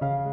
う。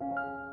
Música